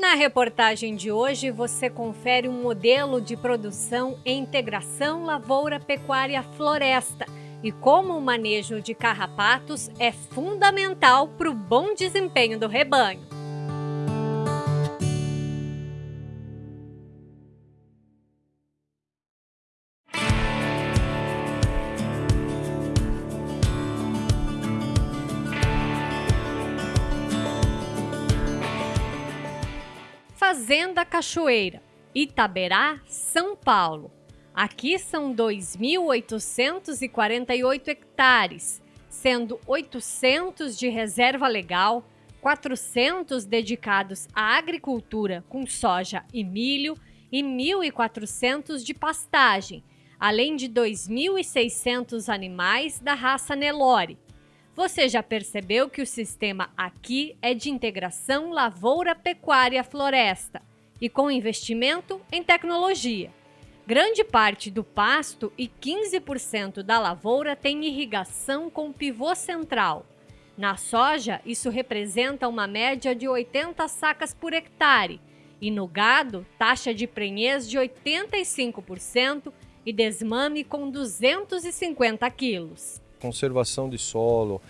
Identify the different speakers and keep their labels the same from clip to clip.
Speaker 1: Na reportagem de hoje, você confere um modelo de produção em integração lavoura-pecuária-floresta e como o manejo de carrapatos é fundamental para o bom desempenho do rebanho. Fazenda Cachoeira, Itaberá, São Paulo. Aqui são 2.848 hectares, sendo 800 de reserva legal, 400 dedicados à agricultura com soja e milho e 1.400 de pastagem, além de 2.600 animais da raça Nelore. Você já percebeu que o sistema aqui é de integração lavoura-pecuária-floresta e com investimento em tecnologia. Grande parte do pasto e 15% da lavoura tem irrigação com pivô central. Na soja, isso representa uma média de 80 sacas por hectare, e no gado, taxa de prenhez de 85% e desmame com 250 quilos.
Speaker 2: Conservação de solo,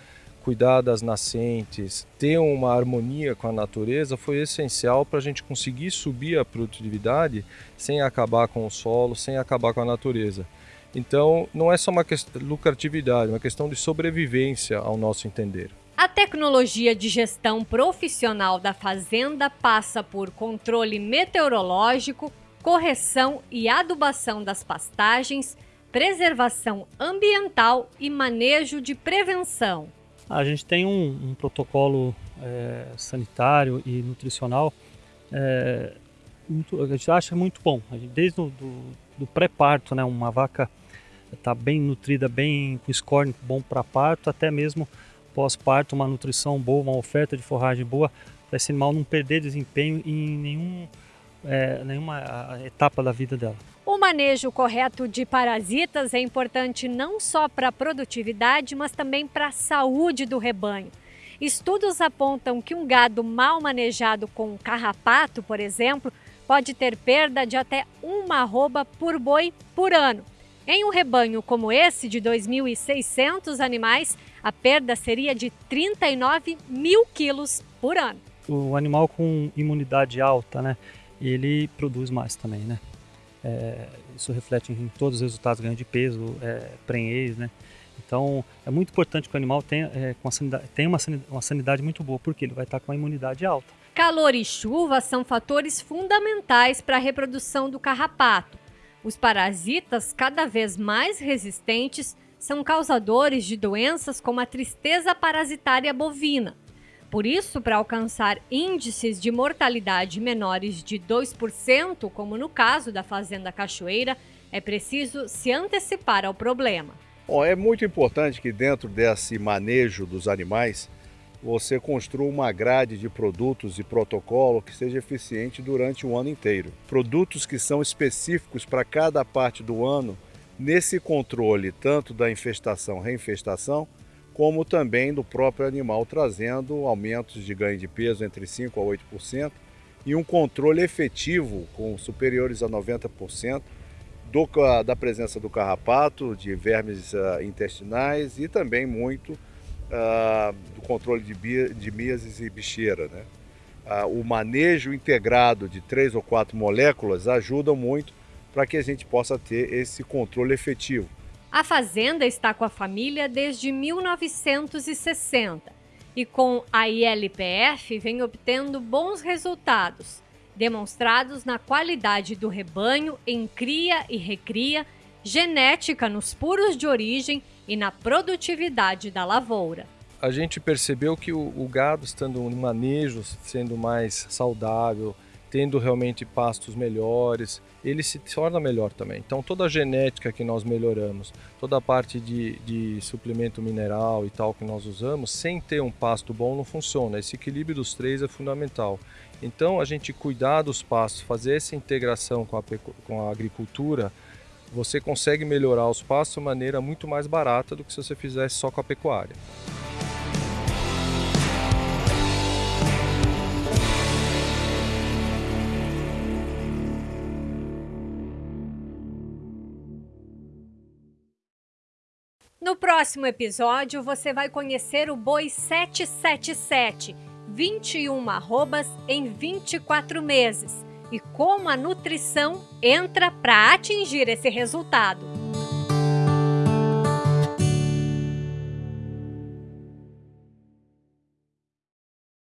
Speaker 2: cuidar das nascentes, ter uma harmonia com a natureza foi essencial para a gente conseguir subir a produtividade sem acabar com o solo, sem acabar com a natureza. Então, não é só uma questão de lucratividade, é uma questão de sobrevivência ao nosso entender.
Speaker 1: A tecnologia de gestão profissional da fazenda passa por controle meteorológico, correção e adubação das pastagens, preservação ambiental e manejo de prevenção.
Speaker 3: A gente tem um, um protocolo é, sanitário e nutricional é, muito, a gente acha muito bom. Gente, desde o do, do pré-parto, né, uma vaca está bem nutrida, bem com score bom para parto, até mesmo pós-parto, uma nutrição boa, uma oferta de forragem boa, para esse animal não perder desempenho em nenhum, é, nenhuma etapa da vida dela.
Speaker 1: Manejo correto de parasitas é importante não só para a produtividade, mas também para a saúde do rebanho. Estudos apontam que um gado mal manejado com carrapato, por exemplo, pode ter perda de até uma arroba por boi por ano. Em um rebanho como esse, de 2.600 animais, a perda seria de 39 mil quilos por ano.
Speaker 3: O animal com imunidade alta, né, ele produz mais também, né? É, isso reflete em todos os resultados, ganho de peso, é, prenhez, né? Então, é muito importante que o animal tenha, é, uma, sanidade, tenha uma, sanidade, uma sanidade muito boa, porque ele vai estar com a imunidade alta.
Speaker 1: Calor e chuva são fatores fundamentais para a reprodução do carrapato. Os parasitas, cada vez mais resistentes, são causadores de doenças como a tristeza parasitária bovina, por isso, para alcançar índices de mortalidade menores de 2%, como no caso da Fazenda Cachoeira, é preciso se antecipar ao problema.
Speaker 4: Bom, é muito importante que dentro desse manejo dos animais, você construa uma grade de produtos e protocolo que seja eficiente durante o ano inteiro. Produtos que são específicos para cada parte do ano, nesse controle tanto da infestação, reinfestação, como também do próprio animal, trazendo aumentos de ganho de peso entre 5% a 8% e um controle efetivo com superiores a 90% do, da presença do carrapato, de vermes uh, intestinais e também muito uh, do controle de, bi, de e bicheira. Né? Uh, o manejo integrado de três ou quatro moléculas ajuda muito para que a gente possa ter esse controle efetivo.
Speaker 1: A fazenda está com a família desde 1960 e com a ILPF vem obtendo bons resultados, demonstrados na qualidade do rebanho em cria e recria, genética nos puros de origem e na produtividade da lavoura.
Speaker 2: A gente percebeu que o, o gado estando no manejo, sendo mais saudável, tendo realmente pastos melhores, ele se torna melhor também. Então toda a genética que nós melhoramos, toda a parte de, de suplemento mineral e tal que nós usamos, sem ter um pasto bom não funciona. Esse equilíbrio dos três é fundamental. Então a gente cuidar dos pastos, fazer essa integração com a, com a agricultura, você consegue melhorar os pastos de maneira muito mais barata do que se você fizesse só com a pecuária.
Speaker 1: No próximo episódio, você vai conhecer o boi 777, 21 arrobas em 24 meses, e como a nutrição entra para atingir esse resultado.